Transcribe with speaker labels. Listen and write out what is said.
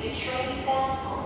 Speaker 1: deixou ele branco.